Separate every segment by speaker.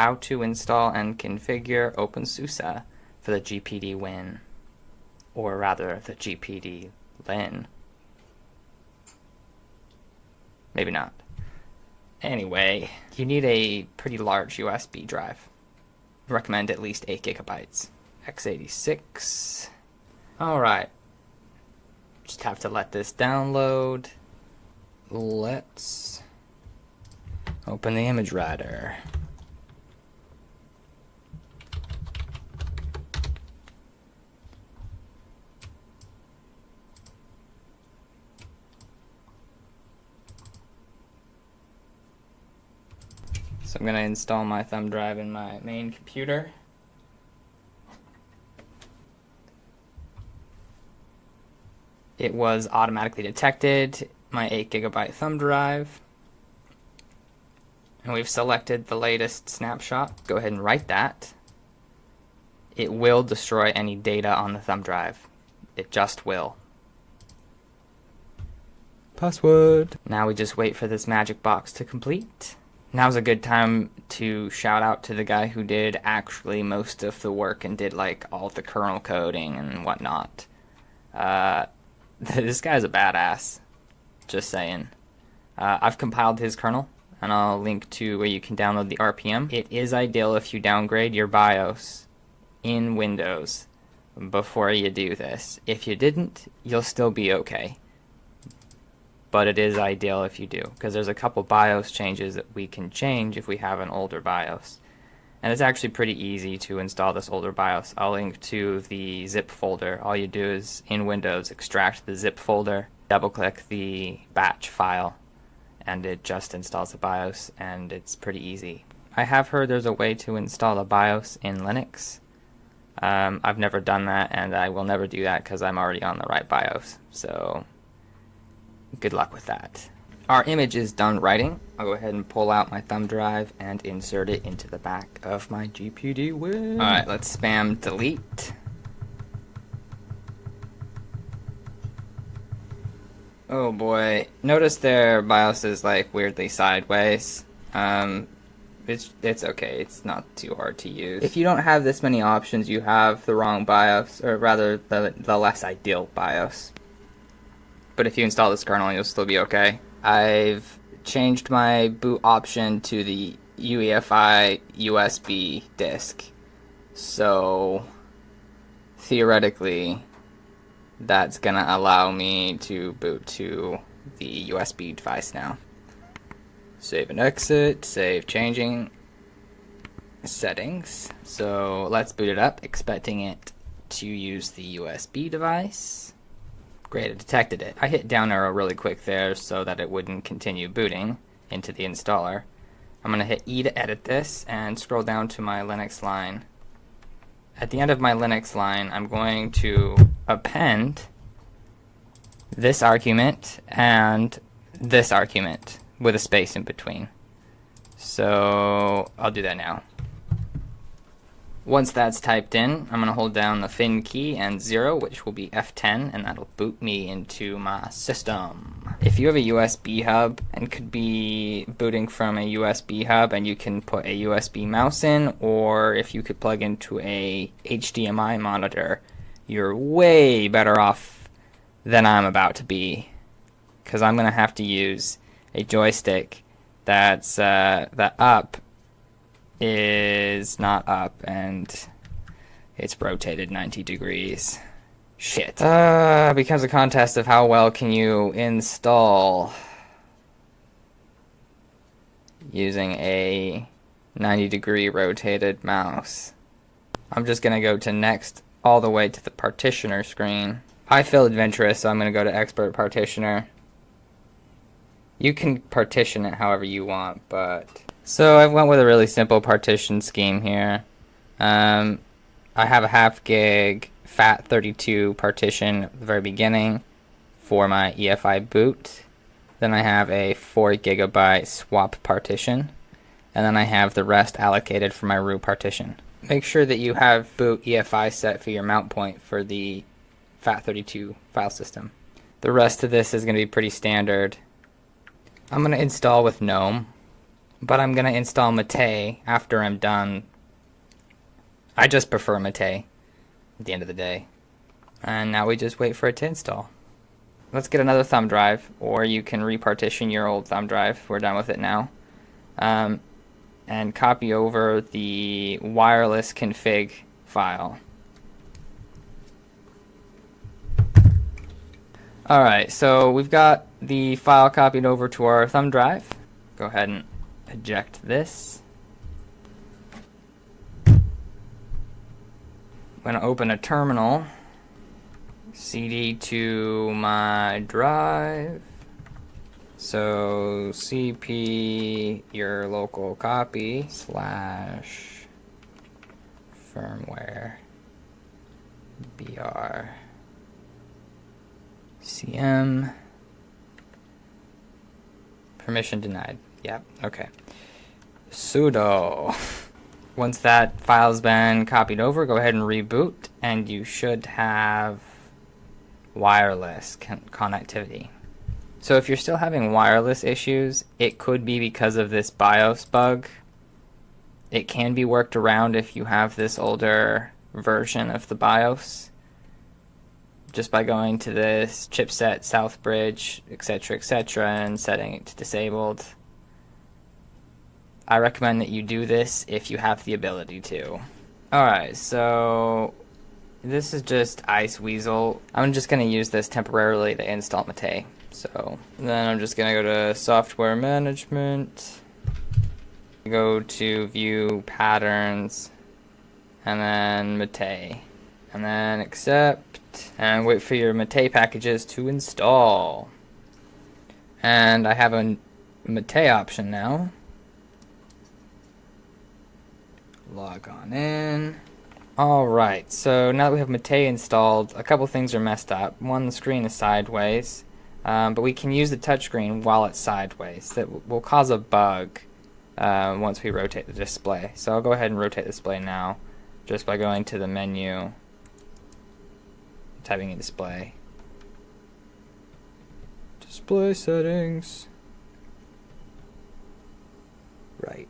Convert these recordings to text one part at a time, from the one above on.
Speaker 1: how to install and configure OpenSUSE for the GPD Win, or rather the GPD Lin. Maybe not. Anyway, you need a pretty large USB drive. recommend at least 8 gigabytes. x86. Alright. Just have to let this download. Let's open the image writer. I'm going to install my thumb drive in my main computer. It was automatically detected, my 8 gigabyte thumb drive. And we've selected the latest snapshot. Go ahead and write that. It will destroy any data on the thumb drive. It just will.
Speaker 2: Password.
Speaker 1: Now we just wait for this magic box to complete. Now's a good time to shout out to the guy who did actually most of the work and did like all the kernel coding and whatnot. Uh, this guy's a badass. Just saying. Uh, I've compiled his kernel and I'll link to where you can download the RPM. It is ideal if you downgrade your BIOS in Windows before you do this. If you didn't, you'll still be okay but it is ideal if you do because there's a couple BIOS changes that we can change if we have an older BIOS. And it's actually pretty easy to install this older BIOS. I'll link to the zip folder. All you do is in Windows extract the zip folder, double click the batch file, and it just installs the BIOS and it's pretty easy. I have heard there's a way to install a BIOS in Linux. Um, I've never done that and I will never do that because I'm already on the right BIOS. So good luck with that. Our image is done writing. I'll go ahead and pull out my thumb drive and insert it into the back of my GPD Win. Alright, let's spam delete. Oh boy. Notice their BIOS is like weirdly sideways. Um, it's, it's okay, it's not too hard to use. If you don't have this many options, you have the wrong BIOS, or rather the, the less ideal BIOS but if you install this kernel, you'll still be okay. I've changed my boot option to the UEFI USB disk. So theoretically, that's gonna allow me to boot to the USB device now. Save and exit, save changing settings. So let's boot it up, expecting it to use the USB device. Great, it detected it. I hit down arrow really quick there so that it wouldn't continue booting into the installer. I'm going to hit E to edit this and scroll down to my Linux line. At the end of my Linux line, I'm going to append this argument and this argument with a space in between. So I'll do that now. Once that's typed in, I'm going to hold down the fin key and 0, which will be F10, and that'll boot me into my system. If you have a USB hub and could be booting from a USB hub and you can put a USB mouse in, or if you could plug into a HDMI monitor, you're way better off than I'm about to be. Because I'm going to have to use a joystick that's uh, the up is not up and it's rotated 90 degrees. Shit. Uh, becomes a contest of how well can you install using a 90 degree rotated mouse. I'm just going to go to next all the way to the partitioner screen. I feel adventurous, so I'm going to go to expert partitioner. You can partition it however you want, but so I went with a really simple partition scheme here. Um, I have a half gig FAT32 partition at the very beginning for my EFI boot. Then I have a 4 gigabyte swap partition. And then I have the rest allocated for my root partition. Make sure that you have boot EFI set for your mount point for the FAT32 file system. The rest of this is going to be pretty standard. I'm going to install with GNOME but I'm gonna install Mate after I'm done. I just prefer Mate at the end of the day. And now we just wait for it to install. Let's get another thumb drive, or you can repartition your old thumb drive. We're done with it now. Um, and copy over the wireless config file. Alright, so we've got the file copied over to our thumb drive. Go ahead and eject this. I'm going to open a terminal, CD to my drive. So cp your local copy slash firmware br cm permission denied. Yep, okay. sudo. Once that file's been copied over, go ahead and reboot, and you should have wireless con connectivity. So if you're still having wireless issues, it could be because of this BIOS bug. It can be worked around if you have this older version of the BIOS. Just by going to this chipset, Southbridge, etc., etc., and setting it to disabled. I recommend that you do this if you have the ability to. Alright, so this is just Iceweasel. I'm just going to use this temporarily to install Mate. So then I'm just going to go to software management, go to view patterns, and then Mate. And then accept, and wait for your Mate packages to install. And I have a Mate option now. Log on in. Alright, so now that we have Mate installed, a couple things are messed up. One, the screen is sideways, um, but we can use the touchscreen while it's sideways. That will cause a bug uh, once we rotate the display. So I'll go ahead and rotate the display now, just by going to the menu, typing in display. Display settings. Right.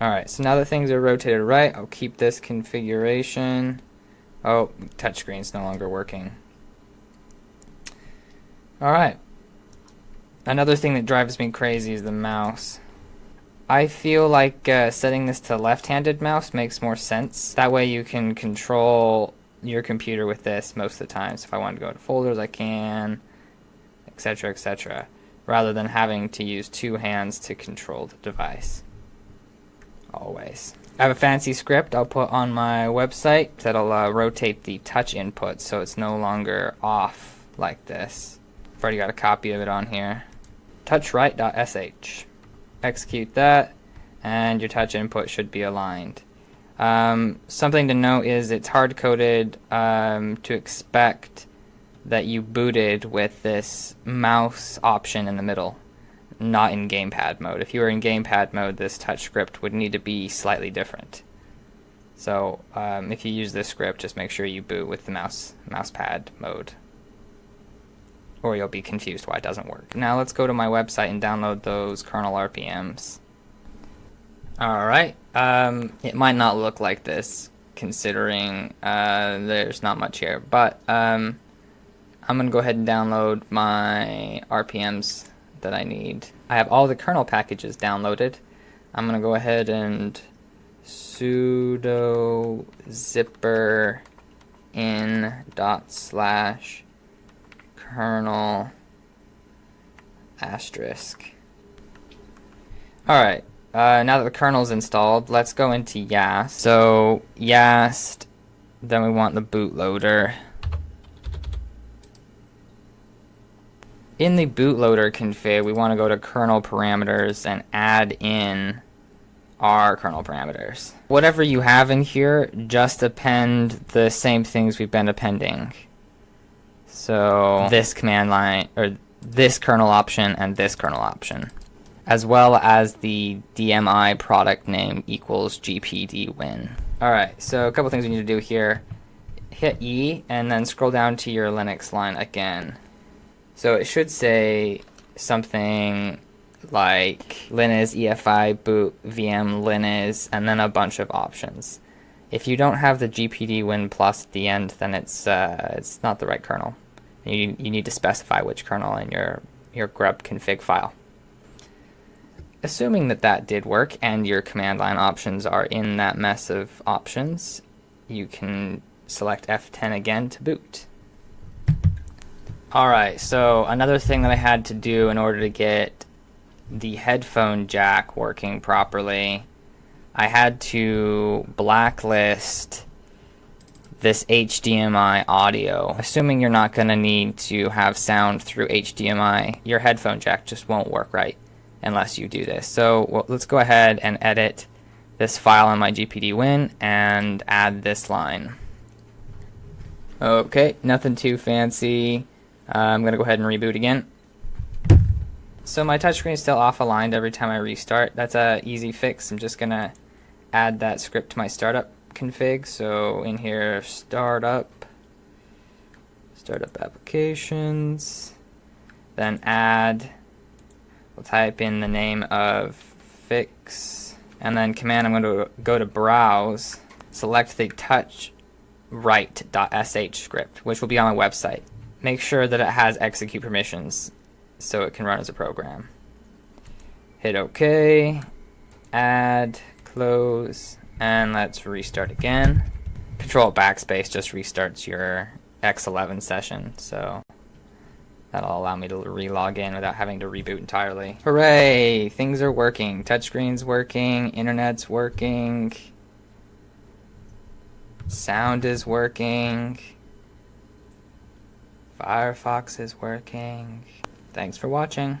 Speaker 1: Alright, so now that things are rotated right, I'll keep this configuration. Oh, touchscreen's no longer working. Alright. Another thing that drives me crazy is the mouse. I feel like uh, setting this to left-handed mouse makes more sense. That way you can control your computer with this most of the time. So if I want to go to folders, I can, etc., etc., rather than having to use two hands to control the device always. I have a fancy script I'll put on my website that'll uh, rotate the touch input so it's no longer off like this. I've already got a copy of it on here. Touchright.sh. Execute that and your touch input should be aligned. Um, something to note is it's hard-coded um, to expect that you booted with this mouse option in the middle not in gamepad mode. If you were in gamepad mode, this touch script would need to be slightly different. So um, if you use this script, just make sure you boot with the mouse mousepad mode, or you'll be confused why it doesn't work. Now let's go to my website and download those kernel RPMs. Alright, um, it might not look like this considering uh, there's not much here, but um, I'm going to go ahead and download my RPMs that I need. I have all the kernel packages downloaded. I'm going to go ahead and sudo zypper in dot slash kernel asterisk. Alright, uh, now that the kernel's installed, let's go into YaST. So YaST, then we want the bootloader. In the bootloader config, we want to go to kernel parameters and add in our kernel parameters. Whatever you have in here, just append the same things we've been appending. So this command line, or this kernel option and this kernel option, as well as the DMI product name equals GPD win. Alright, so a couple things we need to do here. Hit E and then scroll down to your Linux line again. So it should say something like linux, EFI, boot, VM, linux, and then a bunch of options. If you don't have the GPD Win Plus at the end, then it's uh, it's not the right kernel. You, you need to specify which kernel in your, your grub config file. Assuming that that did work and your command line options are in that mess of options, you can select F10 again to boot. Alright, so another thing that I had to do in order to get the headphone jack working properly, I had to blacklist this HDMI audio. Assuming you're not going to need to have sound through HDMI, your headphone jack just won't work right unless you do this. So well, let's go ahead and edit this file on my GPD Win and add this line. Okay, nothing too fancy. Uh, I'm going to go ahead and reboot again. So my touchscreen is still off aligned every time I restart. That's a easy fix. I'm just going to add that script to my startup config. So in here, startup, startup applications, then add, we'll type in the name of fix, and then command, I'm going to go to browse, select the touch write.sh script, which will be on my website. Make sure that it has execute permissions so it can run as a program. Hit OK, add, close, and let's restart again. Control backspace just restarts your X11 session, so that'll allow me to re-log in without having to reboot entirely. Hooray! Things are working. Touchscreen's working, internet's working, sound is working, Firefox is working. Thanks for watching.